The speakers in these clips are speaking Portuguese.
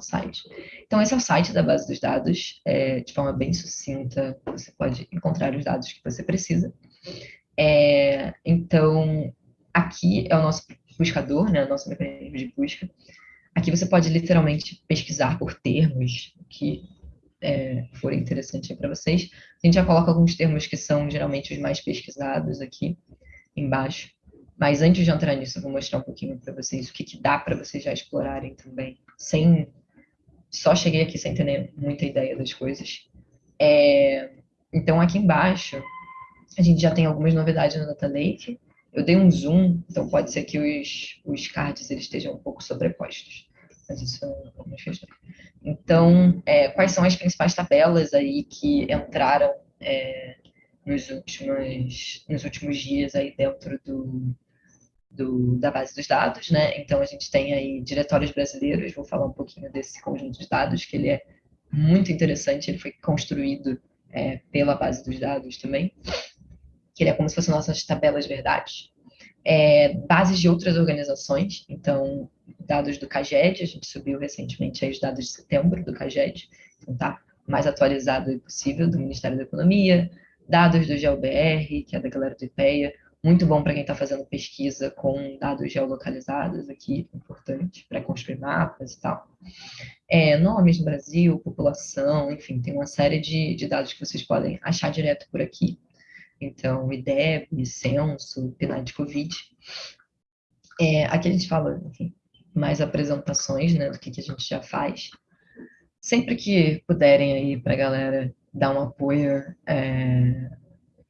site. Então, esse é o site da base dos dados, é, de forma bem sucinta, você pode encontrar os dados que você precisa. É, então, aqui é o nosso buscador, né, o nosso mecanismo de busca. Aqui você pode literalmente pesquisar por termos que é, forem interessantes para vocês. A gente já coloca alguns termos que são geralmente os mais pesquisados aqui embaixo. Mas antes de entrar nisso, eu vou mostrar um pouquinho para vocês o que, que dá para vocês já explorarem também, sem só cheguei aqui sem ter muita ideia das coisas. É, então, aqui embaixo, a gente já tem algumas novidades no Data Lake. Eu dei um zoom, então pode ser que os, os cards eles estejam um pouco sobrepostos. Mas isso é uma questão. Então, é, quais são as principais tabelas aí que entraram é, nos, últimos, nos últimos dias aí dentro do, do, da base dos dados, né? Então, a gente tem aí diretórios brasileiros, vou falar um pouquinho desse conjunto de dados, que ele é muito interessante, ele foi construído é, pela base dos dados também, que ele é como se fossem nossas tabelas verdades. É, bases de outras organizações, então, dados do CAGED, a gente subiu recentemente aí os dados de setembro do CAGED, então tá mais atualizado possível, do Ministério da Economia, dados do GeoBR, que é da galera do IPEA, muito bom para quem está fazendo pesquisa com dados geolocalizados aqui, importante para construir mapas e tal. É, nomes no Brasil, população, enfim, tem uma série de, de dados que vocês podem achar direto por aqui. Então, IDEB, censo, PNAD Covid. É, aqui a gente fala, enfim, mais apresentações, né, do que, que a gente já faz. Sempre que puderem aí para a galera dar um apoio é,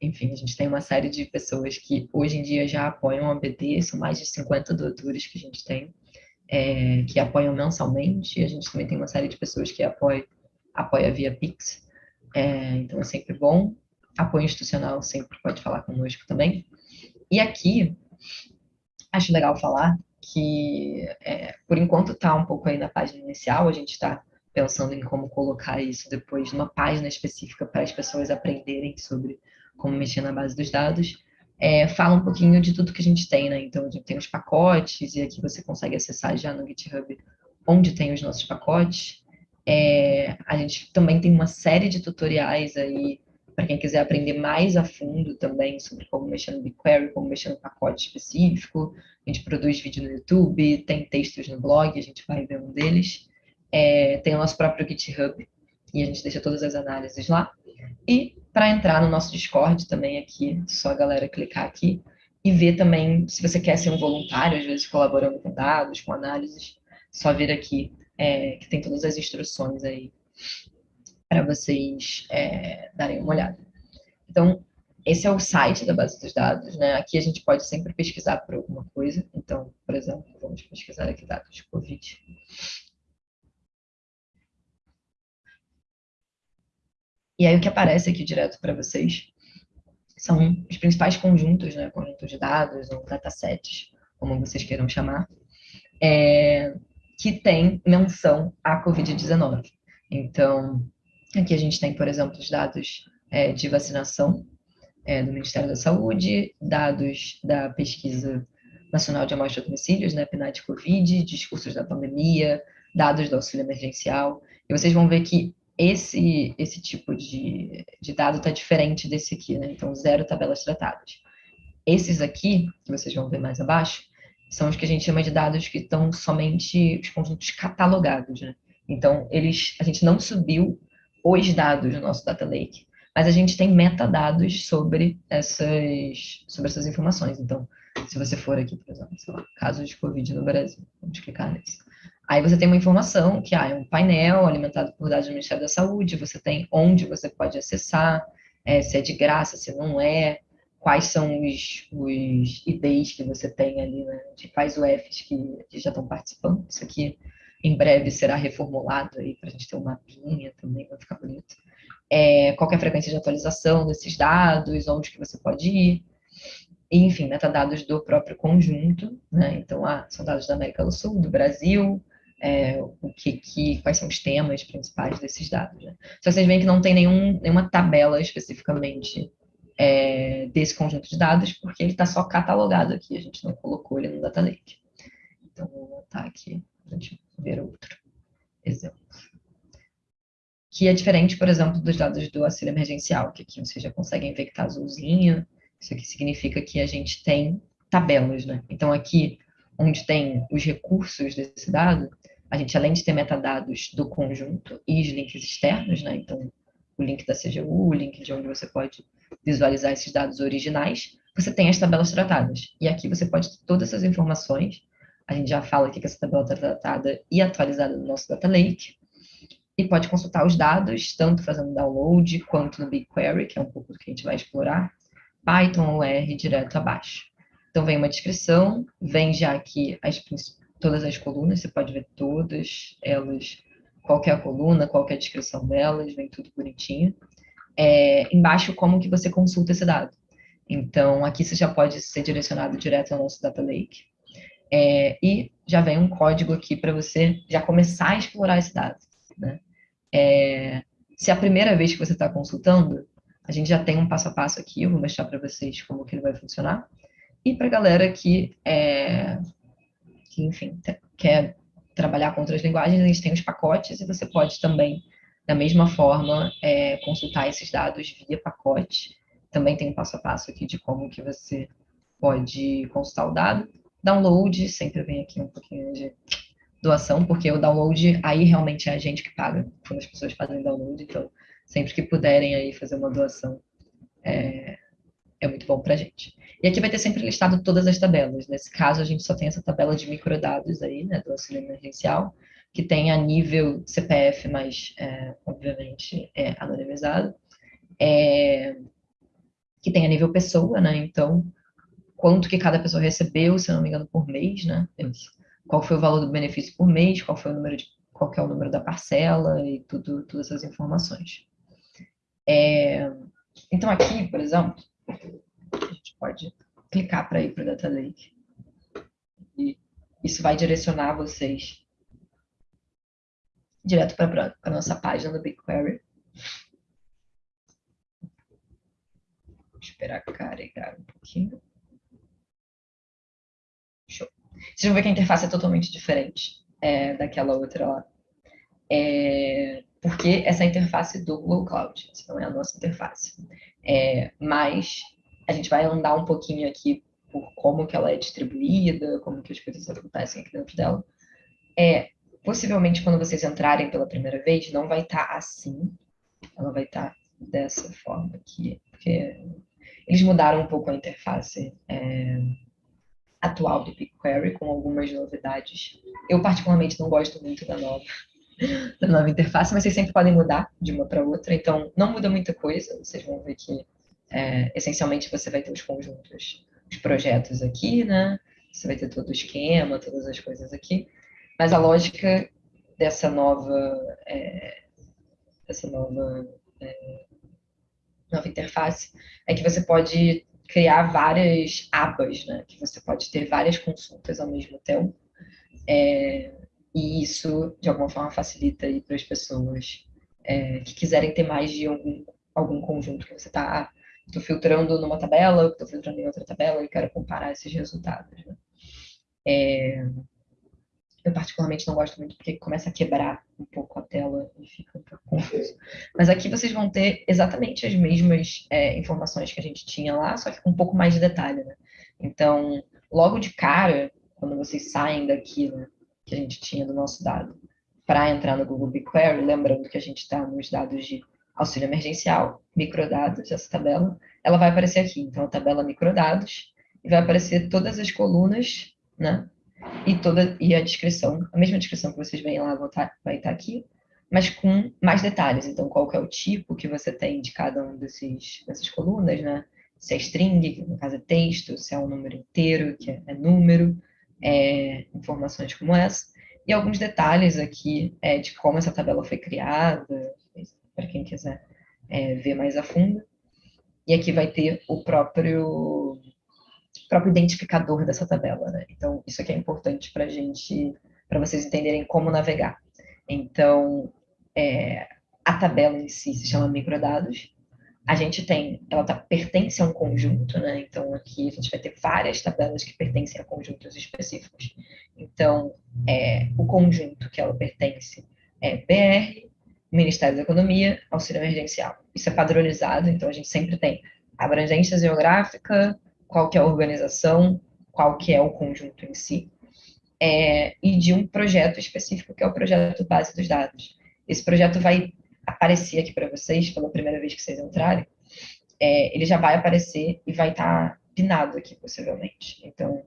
enfim, a gente tem uma série de pessoas que hoje em dia já apoiam a BD, são mais de 50 doutores que a gente tem, é, que apoiam mensalmente, a gente também tem uma série de pessoas que apoiam, apoia via Pix, é, então é sempre bom. Apoio institucional sempre pode falar conosco também. E aqui, acho legal falar que, é, por enquanto está um pouco aí na página inicial, a gente está pensando em como colocar isso depois numa página específica para as pessoas aprenderem sobre como mexer na base dos dados, é, fala um pouquinho de tudo que a gente tem, né? Então, a gente tem os pacotes, e aqui você consegue acessar já no GitHub onde tem os nossos pacotes. É, a gente também tem uma série de tutoriais aí, para quem quiser aprender mais a fundo também sobre como mexer no BigQuery, como mexer no pacote específico. A gente produz vídeo no YouTube, tem textos no blog, a gente vai ver um deles. É, tem o nosso próprio GitHub, e a gente deixa todas as análises lá. E para entrar no nosso Discord também aqui, só a galera clicar aqui e ver também se você quer ser um voluntário, às vezes colaborando com dados, com análises, só vir aqui é, que tem todas as instruções aí para vocês é, darem uma olhada. Então, esse é o site da base dos dados, né? Aqui a gente pode sempre pesquisar por alguma coisa. Então, por exemplo, vamos pesquisar aqui dados de COVID. E aí o que aparece aqui direto para vocês são os principais conjuntos, né, conjuntos de dados ou datasets, como vocês queiram chamar, é, que tem menção à Covid-19. Então, aqui a gente tem, por exemplo, os dados é, de vacinação é, do Ministério da Saúde, dados da Pesquisa Nacional de Amostra de Domicílios, né, PNAD Covid, discursos da pandemia, dados do auxílio emergencial, e vocês vão ver que esse, esse tipo de, de dado está diferente desse aqui, né? Então, zero tabelas tratadas. Esses aqui, que vocês vão ver mais abaixo, são os que a gente chama de dados que estão somente os conjuntos catalogados, né? Então, eles, a gente não subiu os dados do nosso data lake, mas a gente tem metadados sobre essas, sobre essas informações. Então, se você for aqui, por exemplo, sei lá, casos de Covid no Brasil, vamos clicar nesse. Aí você tem uma informação que ah, é um painel alimentado por dados do Ministério da Saúde, você tem onde você pode acessar, é, se é de graça, se não é, quais são os, os IDs que você tem ali, né, de quais UFs que, que já estão participando. Isso aqui em breve será reformulado aí para a gente ter uma mapinha também, vai ficar bonito. É, qual é a frequência de atualização desses dados, onde que você pode ir, enfim, metadados do próprio conjunto, né? Então, ah, são dados da América do Sul, do Brasil, é, o que, que, quais são os temas principais desses dados. Né? Então, vocês veem que não tem nenhum, nenhuma tabela especificamente é, desse conjunto de dados, porque ele está só catalogado aqui, a gente não colocou ele no Data Lake. Então, vou botar aqui para a gente ver outro. exemplo. Que é diferente, por exemplo, dos dados do auxílio emergencial, que aqui você já consegue ver que está azulzinho. Isso aqui significa que a gente tem tabelas, né? Então, aqui, onde tem os recursos desse dado, a gente, além de ter metadados do conjunto e os links externos, né? Então, o link da CGU, o link de onde você pode visualizar esses dados originais, você tem as tabelas tratadas. E aqui você pode ter todas essas informações. A gente já fala aqui que essa tabela está tratada e atualizada no nosso Data Lake. E pode consultar os dados, tanto fazendo download, quanto no BigQuery, que é um pouco do que a gente vai explorar, Python ou R direto abaixo. Então, vem uma descrição, vem já aqui as, todas as colunas, você pode ver todas elas, qualquer é coluna, qualquer é descrição delas, vem tudo bonitinho. É, embaixo, como que você consulta esse dado. Então, aqui você já pode ser direcionado direto ao nosso Data Lake. É, e já vem um código aqui para você já começar a explorar esse dado. Né? É, se é a primeira vez que você está consultando, a gente já tem um passo a passo aqui, eu vou mostrar para vocês como que ele vai funcionar. E para a galera que, é, que, enfim, quer trabalhar com outras linguagens, a gente tem os pacotes e você pode também, da mesma forma, é, consultar esses dados via pacote também tem um passo a passo aqui de como que você pode consultar o dado. Download, sempre vem aqui um pouquinho de doação, porque o download aí realmente é a gente que paga quando as pessoas fazem download, então sempre que puderem aí fazer uma doação é, é muito bom para a gente. E aqui vai ter sempre listado todas as tabelas. Nesse caso, a gente só tem essa tabela de microdados aí, né, do auxílio emergencial, que tem a nível CPF, mas, é, obviamente, é anonimizado. É, que tem a nível pessoa, né? Então, quanto que cada pessoa recebeu, se não me engano, por mês, né? Qual foi o valor do benefício por mês, qual foi o número de, qual é o número da parcela e tudo, todas essas informações. É, então aqui, por exemplo, a gente pode clicar para ir para o Data Lake. E isso vai direcionar vocês direto para a nossa página do BigQuery. esperar carregar um pouquinho. Show. Vocês vão ver que a interface é totalmente diferente é, daquela outra lá. É, porque essa interface do Google Cloud, essa não é a nossa interface. É, mas a gente vai andar um pouquinho aqui por como que ela é distribuída, como que as coisas acontecem aqui dentro dela. É, possivelmente, quando vocês entrarem pela primeira vez, não vai estar tá assim. Ela vai estar tá dessa forma aqui, porque eles mudaram um pouco a interface é, atual do BigQuery, com algumas novidades. Eu, particularmente, não gosto muito da nova, da nova interface, mas vocês sempre podem mudar de uma para outra, então não muda muita coisa. Vocês vão ver que, é, essencialmente, você vai ter os conjuntos, os projetos aqui, né? Você vai ter todo o esquema, todas as coisas aqui. Mas a lógica dessa nova, é, dessa nova é, nova interface, é que você pode criar várias abas, né? Que você pode ter várias consultas ao mesmo tempo. É, isso, de alguma forma, facilita para as pessoas é, que quiserem ter mais de algum, algum conjunto que você está ah, filtrando numa tabela, estou filtrando em outra tabela e quero comparar esses resultados. Né? É, eu particularmente não gosto muito porque começa a quebrar um pouco a tela e fica um pouco confuso. Mas aqui vocês vão ter exatamente as mesmas é, informações que a gente tinha lá, só que com um pouco mais de detalhe, né? Então, logo de cara, quando vocês saem daquilo que a gente tinha do nosso dado para entrar no Google BigQuery, lembrando que a gente está nos dados de auxílio emergencial, microdados, essa tabela, ela vai aparecer aqui. Então, a tabela microdados, e vai aparecer todas as colunas, né? e toda e a descrição, a mesma descrição que vocês veem lá vai estar, vai estar aqui, mas com mais detalhes. Então, qual é o tipo que você tem de cada um desses, dessas colunas, né? Se é string, que no caso é texto, se é um número inteiro, que é, é número, é, informações como essa. E alguns detalhes aqui é, de como essa tabela foi criada, para quem quiser é, ver mais a fundo. E aqui vai ter o próprio próprio identificador dessa tabela, né? Então, isso aqui é importante para gente, para vocês entenderem como navegar. Então, é, a tabela em si se chama microdados. A gente tem, ela tá, pertence a um conjunto, né? Então, aqui a gente vai ter várias tabelas que pertencem a conjuntos específicos. Então, é, o conjunto que ela pertence é BR, Ministério da Economia, auxílio emergencial. Isso é padronizado, então a gente sempre tem abrangência geográfica, qual que é a organização, qual que é o conjunto em si, é, e de um projeto específico, que é o projeto base dos dados. Esse projeto vai aparecer aqui para vocês, pela primeira vez que vocês entrarem, é, ele já vai aparecer e vai estar tá pinado aqui, possivelmente. Então,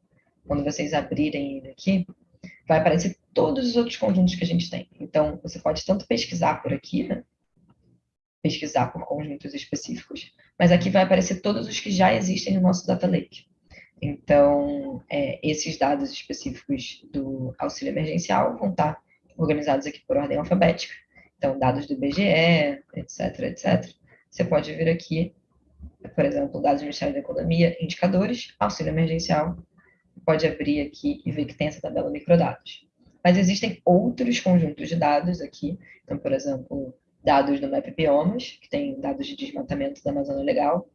quando vocês abrirem ele aqui, vai aparecer todos os outros conjuntos que a gente tem. Então, você pode tanto pesquisar por aqui, né? pesquisar por conjuntos específicos, mas aqui vai aparecer todos os que já existem no nosso Data Lake. Então, é, esses dados específicos do auxílio emergencial vão estar organizados aqui por ordem alfabética. Então, dados do IBGE, etc, etc. Você pode vir aqui, por exemplo, dados do Ministério da Economia, indicadores, auxílio emergencial. Pode abrir aqui e ver que tem essa tabela microdados. Mas existem outros conjuntos de dados aqui. Então, por exemplo, dados do Map Biomas, que tem dados de desmatamento da Amazônia Legal.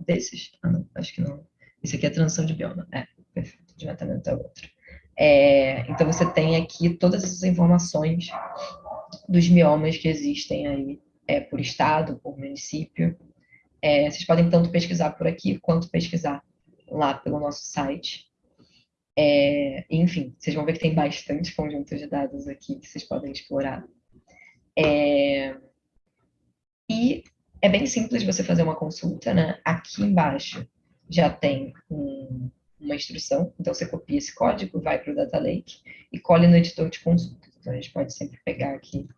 Desses? Ah, não, acho que não. Esse aqui é transição de bioma. É, perfeito. Desmatamento é outro. É, então, você tem aqui todas essas informações dos biomas que existem aí é, por estado, por município. É, vocês podem tanto pesquisar por aqui, quanto pesquisar lá pelo nosso site. É, enfim, vocês vão ver que tem bastante conjunto de dados aqui que vocês podem explorar. É, e é bem simples você fazer uma consulta, né? Aqui embaixo já tem um, uma instrução, então você copia esse código, vai para o Data Lake e colhe no editor de consulta. Então a gente pode sempre pegar aqui,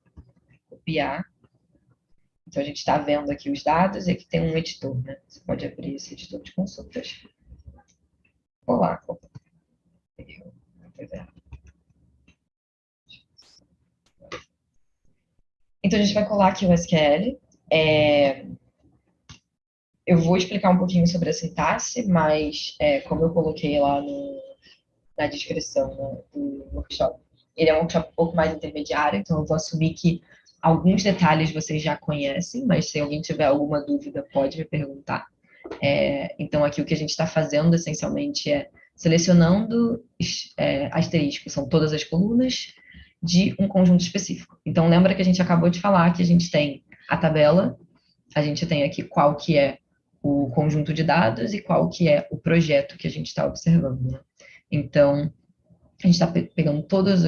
copiar. Então a gente está vendo aqui os dados e aqui tem um editor, né? Você pode abrir esse editor de consultas. Olá, Então, a gente vai colar aqui o SQL. É... Eu vou explicar um pouquinho sobre a sintaxe, mas é, como eu coloquei lá no, na descrição né, do workshop, ele é um workshop um pouco mais intermediário, então eu vou assumir que alguns detalhes vocês já conhecem, mas se alguém tiver alguma dúvida, pode me perguntar. É, então, aqui o que a gente está fazendo, essencialmente, é selecionando é, asterisco, são todas as colunas, de um conjunto específico. Então, lembra que a gente acabou de falar que a gente tem a tabela, a gente tem aqui qual que é o conjunto de dados e qual que é o projeto que a gente está observando. Né? Então, a gente está pegando todas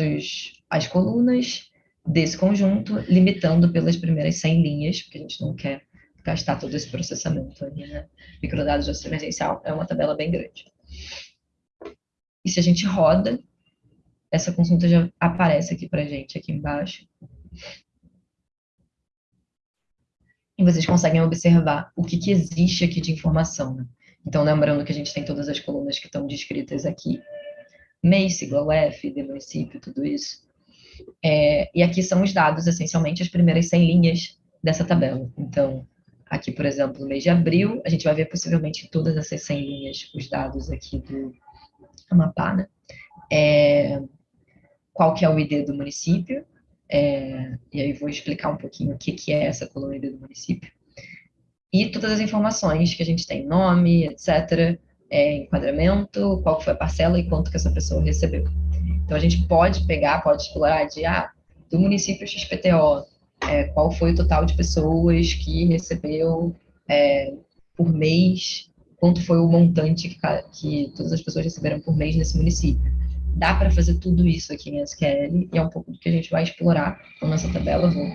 as colunas desse conjunto, limitando pelas primeiras 100 linhas, porque a gente não quer gastar todo esse processamento ali, né? Microdados de emergencial é uma tabela bem grande. E se a gente roda, essa consulta já aparece aqui para gente, aqui embaixo. E vocês conseguem observar o que, que existe aqui de informação. Né? Então, lembrando que a gente tem todas as colunas que estão descritas aqui. MEI, sigla UF, de município, tudo isso. É, e aqui são os dados, essencialmente, as primeiras 100 linhas dessa tabela. Então, aqui, por exemplo, no mês de abril, a gente vai ver possivelmente todas essas 100 linhas, os dados aqui do Amapá, né? É, qual que é o ID do município, é, e aí vou explicar um pouquinho o que, que é essa coluna ID do município, e todas as informações que a gente tem, nome, etc., é, enquadramento, qual foi a parcela e quanto que essa pessoa recebeu. Então, a gente pode pegar, pode explorar de, ah, do município XPTO, é, qual foi o total de pessoas que recebeu é, por mês, quanto foi o montante que, que todas as pessoas receberam por mês nesse município. Dá para fazer tudo isso aqui em SQL e é um pouco do que a gente vai explorar na nossa tabela. Vou...